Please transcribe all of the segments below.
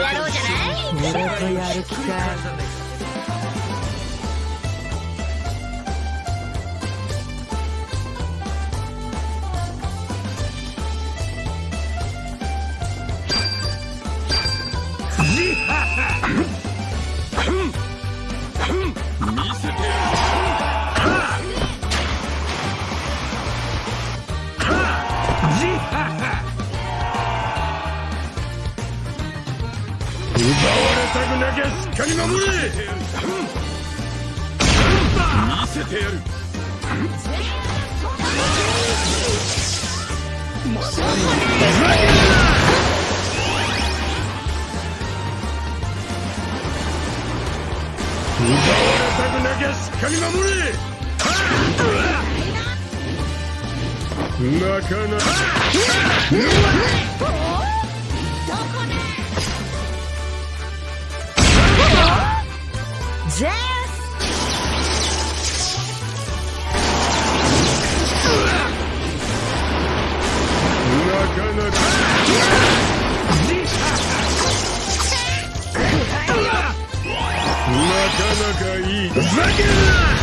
やろうじゃない？俺とやる気か奪われたくなきゃしっかり守れ見せてやるなかなかなかなかいい。ふざけるな！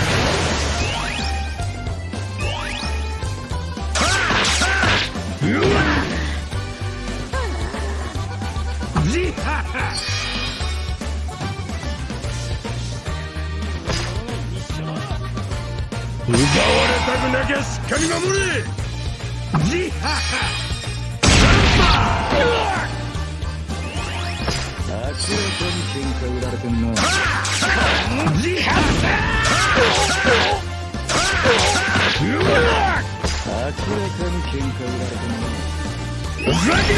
奪われたくなきゃしっかり守れじはは明らかに喧嘩売られてんなじはうわ明らかに喧嘩売られてんなふざける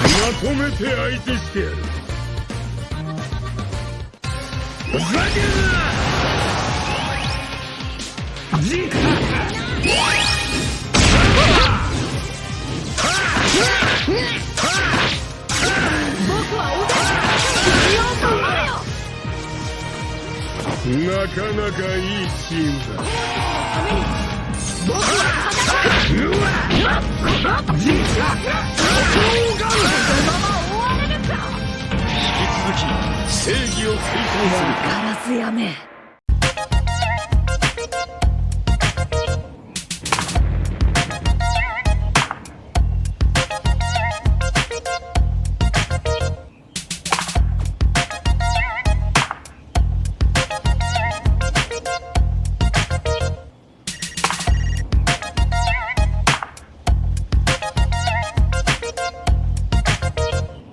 まとめて相手してやる。ふざけるなじなかなかいいチームだ。正義を追求する。ガラスやめ。